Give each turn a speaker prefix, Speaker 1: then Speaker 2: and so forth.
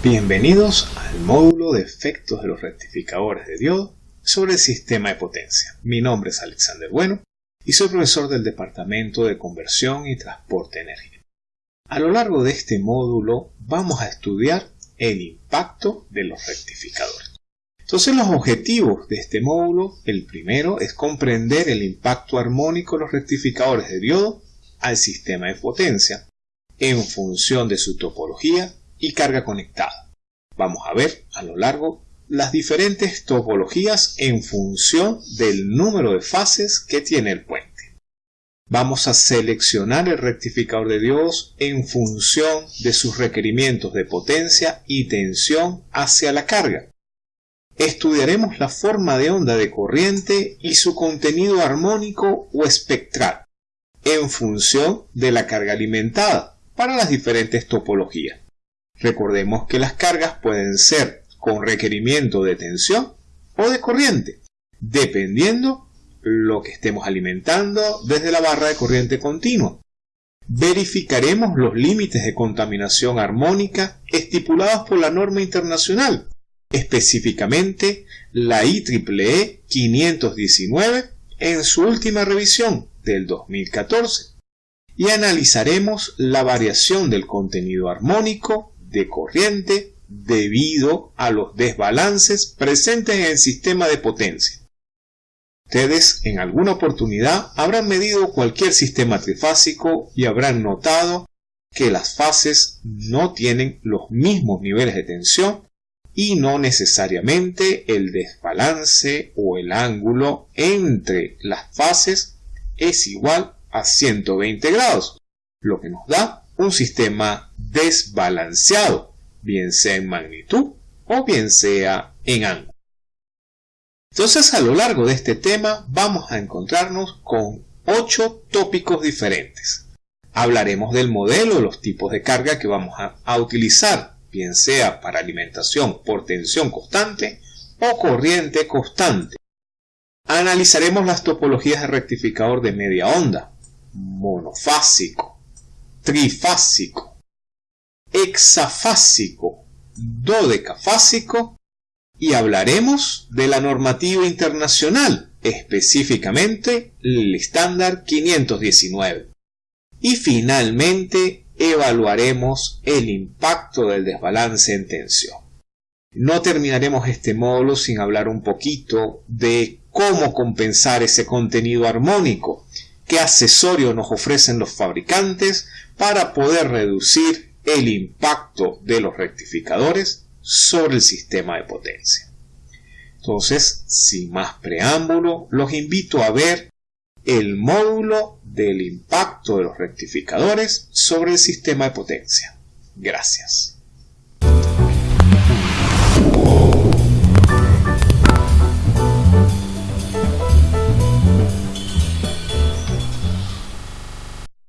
Speaker 1: Bienvenidos al módulo de efectos de los rectificadores de diodo sobre el sistema de potencia. Mi nombre es Alexander Bueno y soy profesor del Departamento de Conversión y Transporte de Energía. A lo largo de este módulo vamos a estudiar el impacto de los rectificadores. Entonces los objetivos de este módulo, el primero es comprender el impacto armónico de los rectificadores de diodo al sistema de potencia en función de su topología y carga conectada. Vamos a ver a lo largo las diferentes topologías en función del número de fases que tiene el puente. Vamos a seleccionar el rectificador de Dios en función de sus requerimientos de potencia y tensión hacia la carga. Estudiaremos la forma de onda de corriente y su contenido armónico o espectral en función de la carga alimentada para las diferentes topologías. Recordemos que las cargas pueden ser con requerimiento de tensión o de corriente, dependiendo lo que estemos alimentando desde la barra de corriente continua. Verificaremos los límites de contaminación armónica estipulados por la norma internacional, específicamente la IEEE 519 en su última revisión del 2014, y analizaremos la variación del contenido armónico de corriente debido a los desbalances presentes en el sistema de potencia. Ustedes en alguna oportunidad habrán medido cualquier sistema trifásico y habrán notado que las fases no tienen los mismos niveles de tensión y no necesariamente el desbalance o el ángulo entre las fases es igual a 120 grados, lo que nos da un sistema desbalanceado, bien sea en magnitud o bien sea en ángulo. Entonces a lo largo de este tema vamos a encontrarnos con ocho tópicos diferentes. Hablaremos del modelo, de los tipos de carga que vamos a, a utilizar, bien sea para alimentación por tensión constante o corriente constante. Analizaremos las topologías de rectificador de media onda, monofásico, trifásico, hexafásico, dodecafásico y hablaremos de la normativa internacional, específicamente el estándar 519. Y finalmente evaluaremos el impacto del desbalance en tensión. No terminaremos este módulo sin hablar un poquito de cómo compensar ese contenido armónico qué accesorios nos ofrecen los fabricantes para poder reducir el impacto de los rectificadores sobre el sistema de potencia. Entonces, sin más preámbulo, los invito a ver el módulo del impacto de los rectificadores sobre el sistema de potencia. Gracias.